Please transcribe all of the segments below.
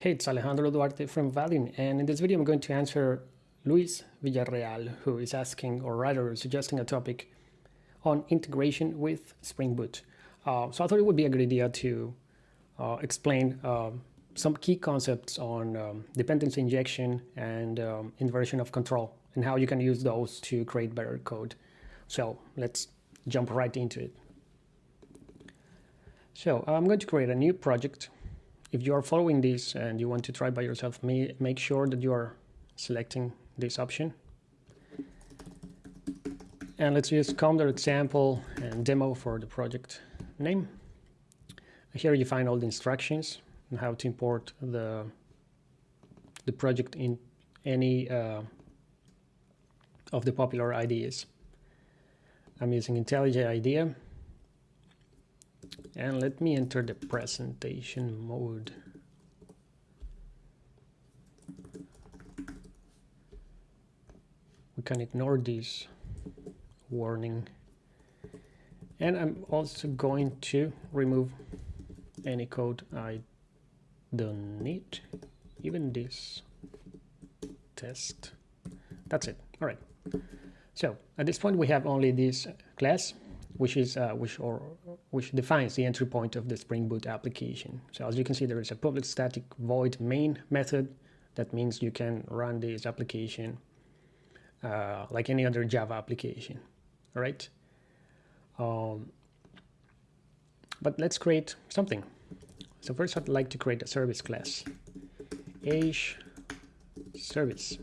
Hey, it's Alejandro Duarte from Vaadin, and in this video I'm going to answer Luis Villarreal, who is asking, or rather suggesting a topic on integration with Spring Boot. Uh, so I thought it would be a good idea to uh, explain uh, some key concepts on um, dependency injection and um, inversion of control, and how you can use those to create better code. So let's jump right into it. So I'm going to create a new project if you are following this and you want to try by yourself, make sure that you are selecting this option. And let's use Comdar example and demo for the project name. Here you find all the instructions on how to import the, the project in any uh, of the popular IDEs. I'm using IntelliJ IDEA and let me enter the presentation mode. We can ignore this warning. And I'm also going to remove any code I don't need, even this test. That's it. All right. So at this point, we have only this class which is uh, which or which defines the entry point of the Spring Boot application. So as you can see, there is a public static void main method. That means you can run this application uh, like any other Java application. All right. Um, but let's create something. So first, I'd like to create a service class. age service.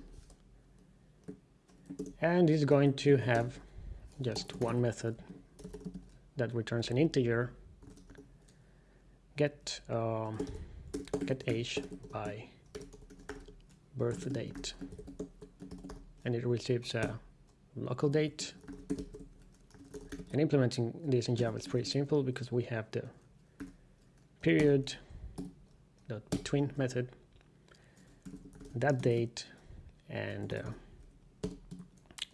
And it's going to have just one method that returns an integer get um, get age by birth date. And it receives a local date. And implementing this in Java is pretty simple because we have the period dot between method that date and uh,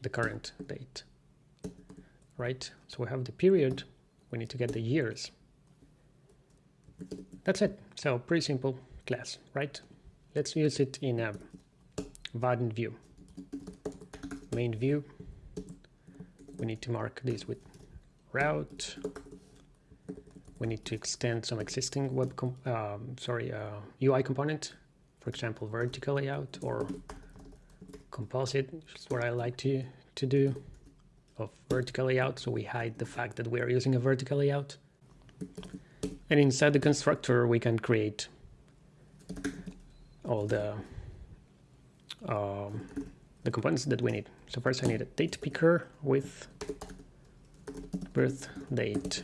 the current date right so we have the period we need to get the years. That's it. So pretty simple class, right? Let's use it in a Vaadin view. Main view. We need to mark this with route. We need to extend some existing web, um, sorry, uh, UI component, for example, vertical layout or composite, which is what I like to, to do of vertical layout, so we hide the fact that we are using a vertical layout. And inside the constructor, we can create all the um, the components that we need. So first I need a date picker with birth date.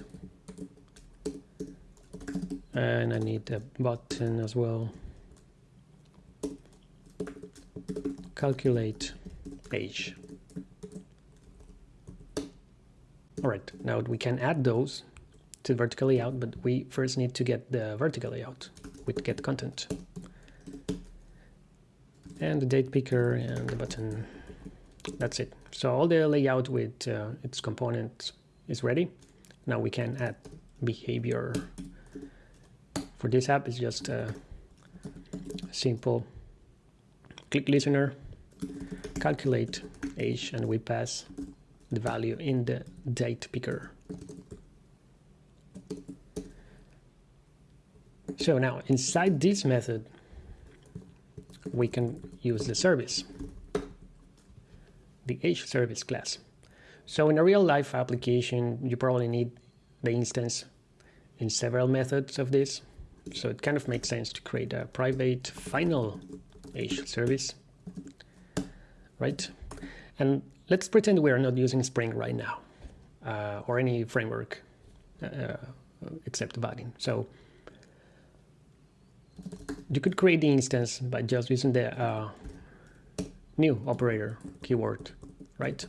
And I need a button as well. Calculate age. Now we can add those to vertical layout, but we first need to get the vertical layout with get content. And the date picker and the button. That's it. So all the layout with uh, its components is ready. Now we can add behavior. For this app, it's just a simple click listener, calculate age, and we pass the value in the date picker. So now inside this method, we can use the service, the age service class. So in a real life application, you probably need the instance in several methods of this. So it kind of makes sense to create a private final age service, right? And let's pretend we are not using Spring right now uh, or any framework uh, except Vaadin. So you could create the instance by just using the uh, new operator keyword, right?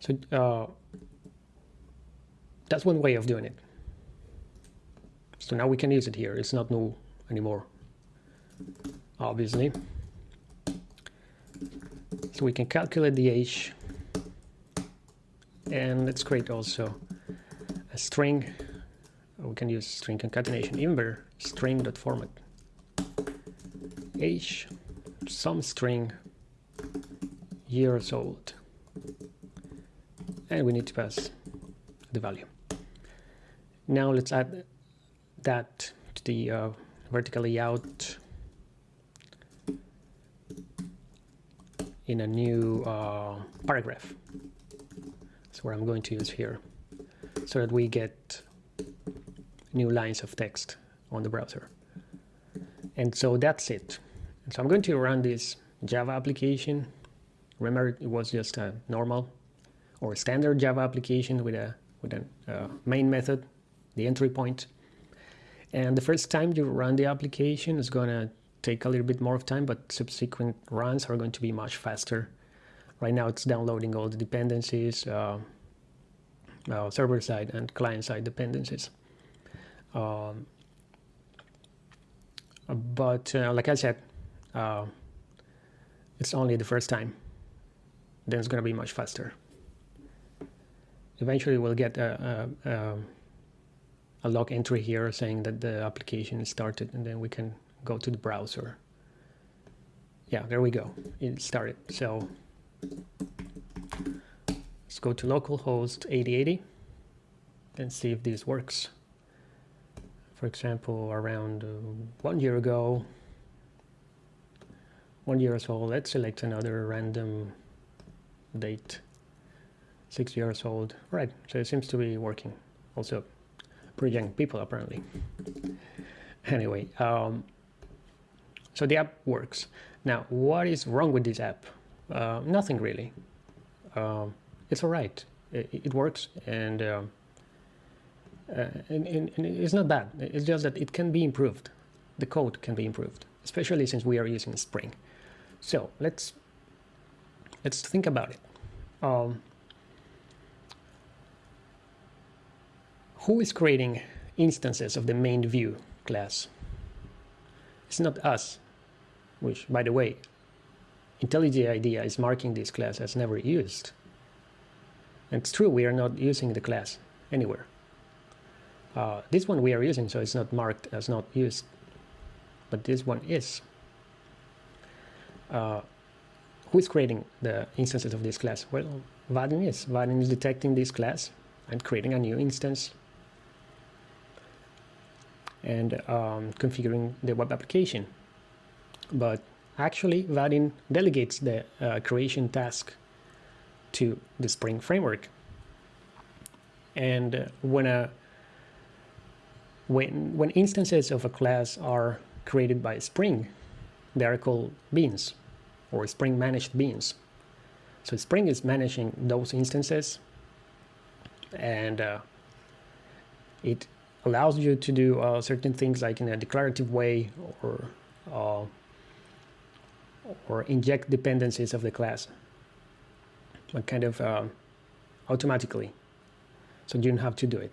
So uh, that's one way of doing it. So now we can use it here. It's not new anymore, obviously. So we can calculate the age and let's create also a string. We can use string concatenation imber string.format age some string years old. And we need to pass the value. Now let's add that to the uh, vertical layout in a new uh, paragraph. That's what I'm going to use here so that we get new lines of text on the browser. And so that's it. So I'm going to run this Java application. Remember it was just a normal or standard Java application with a with a uh, main method the entry point. and the first time you run the application it's to take a little bit more of time but subsequent runs are going to be much faster. Right now it's downloading all the dependencies uh, uh, server side and client side dependencies. Um, but uh, like I said uh, it's only the first time. Then it's going to be much faster. Eventually we'll get a, a, a, a log entry here saying that the application is started and then we can go to the browser. Yeah there we go. It started. So let's go to localhost 8080 and see if this works. For example around uh, one year ago one year or so let's select another random date. Six years old. Right so it seems to be working. Also pretty young people apparently. Anyway um, so the app works. Now what is wrong with this app? Uh, nothing really. Um, it's all right. It, it works and, uh, uh, and, and, and it's not bad. It's just that it can be improved. The code can be improved especially since we are using Spring. So let's let's think about it. Um, who is creating instances of the main view class? It's not us, which, by the way, IntelliJ IDEA is marking this class as never used. And it's true, we are not using the class anywhere. Uh, this one we are using, so it's not marked as not used, but this one is uh, who is creating the instances of this class? Well, Vaadin is. Vaadin is detecting this class and creating a new instance and um, configuring the web application. But actually, Vaadin delegates the uh, creation task to the Spring framework. And uh, when a when when instances of a class are created by Spring, they are called beans or Spring managed beans. So Spring is managing those instances and uh, it allows you to do uh, certain things like in a declarative way or uh, or inject dependencies of the class but kind of uh, automatically. So you don't have to do it.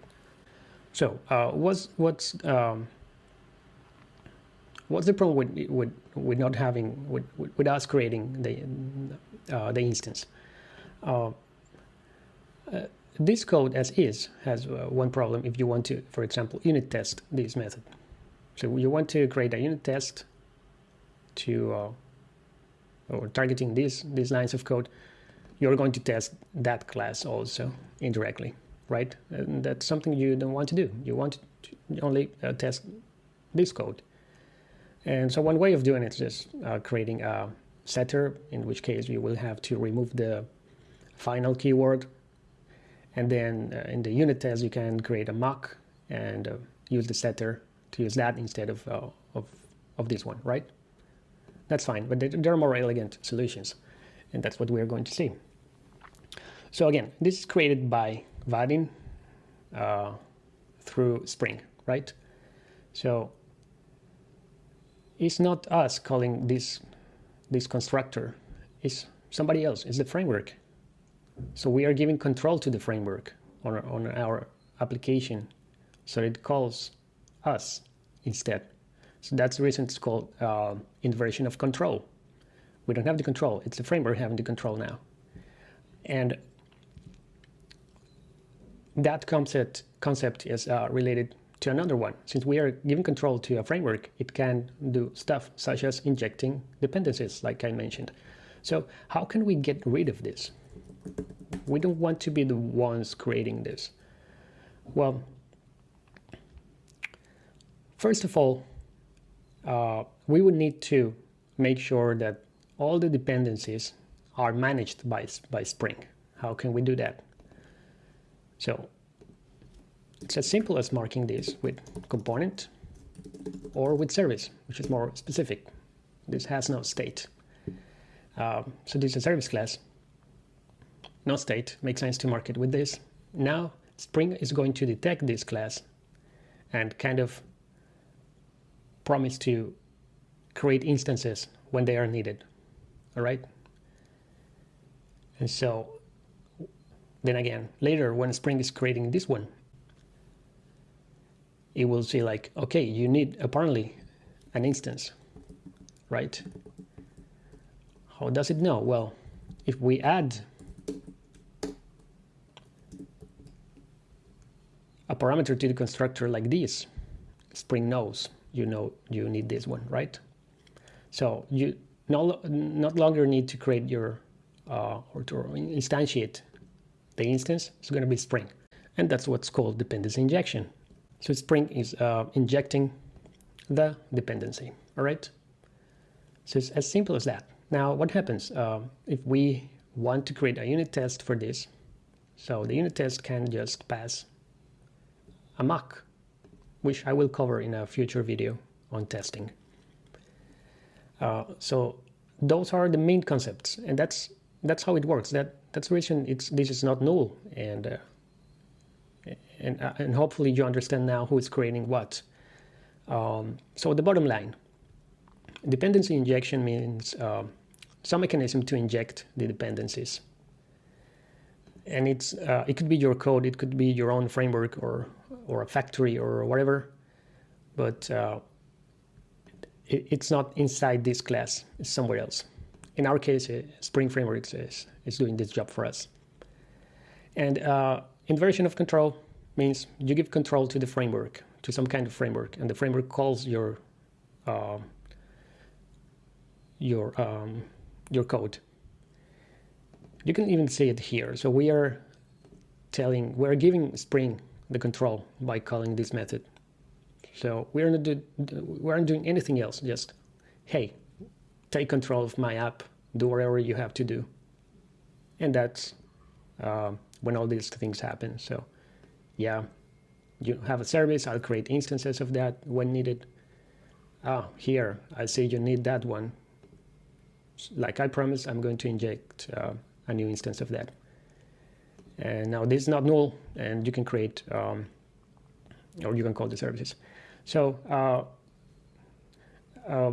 So uh, what's what's um, what's the problem with with, with not having with, with us creating the uh, the instance? Uh, uh, this code as is has uh, one problem if you want to for example unit test this method. So you want to create a unit test to or targeting these these lines of code you're going to test that class also indirectly right and that's something you don't want to do you want to only uh, test this code and so one way of doing it is just uh, creating a setter, in which case you will have to remove the final keyword. And then uh, in the unit test, you can create a mock and uh, use the setter to use that instead of, uh, of, of this one, right? That's fine, but there are more elegant solutions. And that's what we are going to see. So again, this is created by Vaadin uh, through Spring, right? So it's not us calling this this constructor it's somebody else it's the framework so we are giving control to the framework on, on our application so it calls us instead so that's the reason it's called uh, inversion of control we don't have the control it's the framework having the control now and that concept concept is uh, related to another one. Since we are giving control to a framework, it can do stuff such as injecting dependencies, like I mentioned. So how can we get rid of this? We don't want to be the ones creating this. Well, first of all, uh, we would need to make sure that all the dependencies are managed by, by Spring. How can we do that? So it's as simple as marking this with component or with service, which is more specific. This has no state. Uh, so this is a service class, no state, makes sense to mark it with this. Now Spring is going to detect this class and kind of promise to create instances when they are needed. All right. And so then again, later when Spring is creating this one, it will say like, okay, you need apparently an instance, right? How does it know? Well, if we add a parameter to the constructor like this, Spring knows you know you need this one, right? So you no, not longer need to create your uh, or to instantiate the instance. It's going to be Spring, and that's what's called dependency injection. So Spring is uh, injecting the dependency. All right. So it's as simple as that. Now, what happens uh, if we want to create a unit test for this? So the unit test can just pass a mock, which I will cover in a future video on testing. Uh, so those are the main concepts, and that's that's how it works. That that's the reason it's this is not null, and uh, and uh, and hopefully you understand now who is creating what. Um, so the bottom line, dependency injection means uh, some mechanism to inject the dependencies. And it's uh, it could be your code, it could be your own framework or or a factory or whatever, but uh, it, it's not inside this class, it's somewhere else. In our case, uh, Spring Frameworks is, is doing this job for us. And uh, inversion of control means you give control to the framework, to some kind of framework, and the framework calls your uh, your um, your code. You can even see it here. So we are telling, we're giving Spring the control by calling this method. So we're not, do, we aren't doing anything else, just, hey, take control of my app, do whatever you have to do. And that's uh, when all these things happen. So yeah, you have a service, I'll create instances of that when needed. Ah, here, I see you need that one like I promised, I'm going to inject uh, a new instance of that. And now this is not null, and you can create, um, or you can call the services. So uh, uh,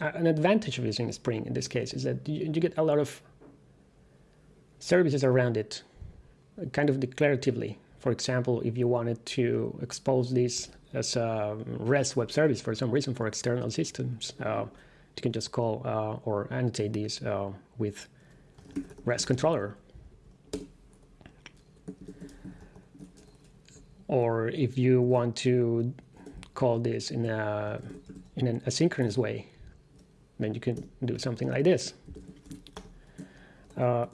an advantage of using Spring in this case is that you, you, get a lot of services around it, kind of declaratively. For example, if you wanted to expose this as a REST web service for some reason for external systems, uh, you can just call uh, or annotate these uh, with REST controller. Or if you want to call this in a in an asynchronous way, then you can do something like this. Uh,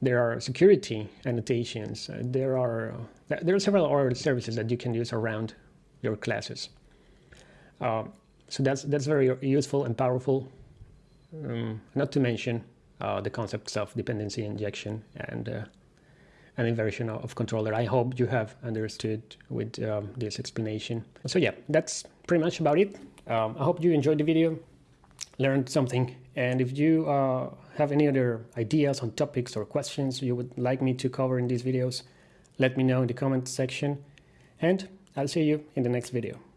there are security annotations. Uh, there are uh, there are several other services that you can use around your classes. Uh, so that's that's very useful and powerful. Um, not to mention uh, the concepts of dependency injection and an inversion of controller. I hope you have understood with um, this explanation. So yeah, that's pretty much about it. Um, I hope you enjoyed the video, learned something, and if you uh, have any other ideas on topics or questions you would like me to cover in these videos, let me know in the comment section, and I'll see you in the next video.